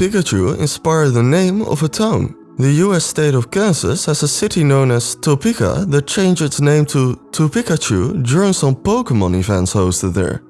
Pikachu inspired the name of a town. The US state of Kansas has a city known as Topeka that changed its name to Topikachu during some Pokemon events hosted there.